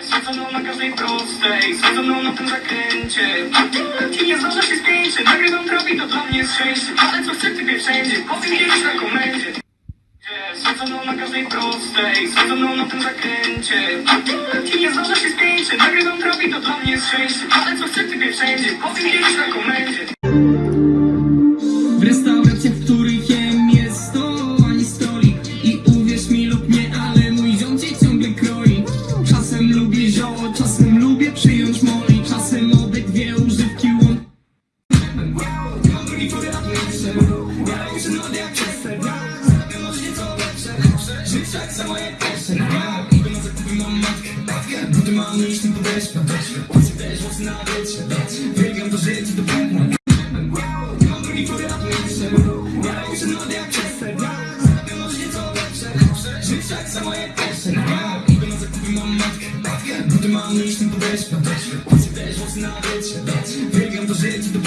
Zjedzoną na każdej prostej, zjedzoną na tym zakręcie. Ci nie zdarza się spięcie, nagrywam trafi, to dla mnie jest szczęście. Ale co chcę, typie wszędzie, powiem kiedyś na komendzie. Zjedzoną na każdej prostej, zjedzoną na tym zakręcie. Ci nie zdarza się spięcie, nagrywam trafi, to dla mnie jest szczęście. Ale co chcę, typie wszędzie, powiem kiedyś na komendzie Mam lepsze Ja muszę nody jak Chester Zarabiam może nieco lepsze Życie jak za moje pierwsze Idę na zakupy, mam matkę Buty mam iść tym podeszwę Pasy też mocno na wiecie Wygram to życie do pętna Mam drugi który lat lepsze Ja muszę nody jak Chester Zarabiam może nieco lepsze Życie jak za moje pierwsze Idę na zakupy, mam matkę Buty mam iść tym podeszwę Pasy też mocno na wiecie Wygram to życie do pętna